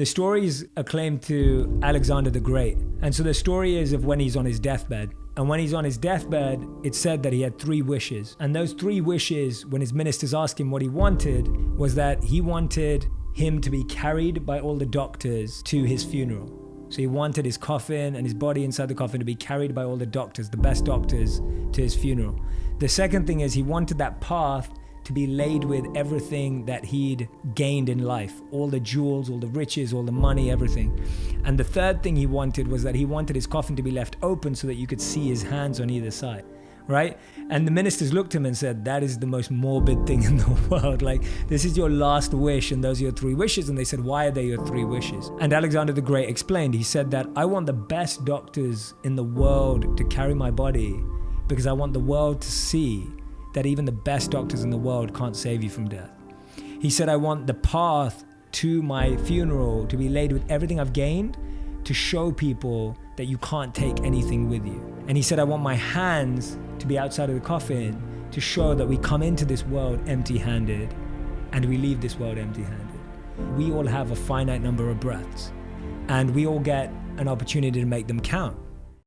The story is a claim to Alexander the Great. And so the story is of when he's on his deathbed. And when he's on his deathbed, it's said that he had three wishes. And those three wishes, when his ministers asked him what he wanted, was that he wanted him to be carried by all the doctors to his funeral. So he wanted his coffin and his body inside the coffin to be carried by all the doctors, the best doctors, to his funeral. The second thing is he wanted that path to be laid with everything that he'd gained in life all the jewels, all the riches, all the money, everything. And the third thing he wanted was that he wanted his coffin to be left open so that you could see his hands on either side right? And the ministers looked at him and said, That is the most morbid thing in the world. Like, this is your last wish, and those are your three wishes. And they said, Why are they your three wishes? And Alexander the Great explained, He said that I want the best doctors in the world to carry my body because I want the world to see that even the best doctors in the world can't save you from death. He said, I want the path to my funeral to be laid with everything I've gained to show people that you can't take anything with you. And he said, I want my hands to be outside of the coffin to show that we come into this world empty handed and we leave this world empty handed. We all have a finite number of breaths and we all get an opportunity to make them count.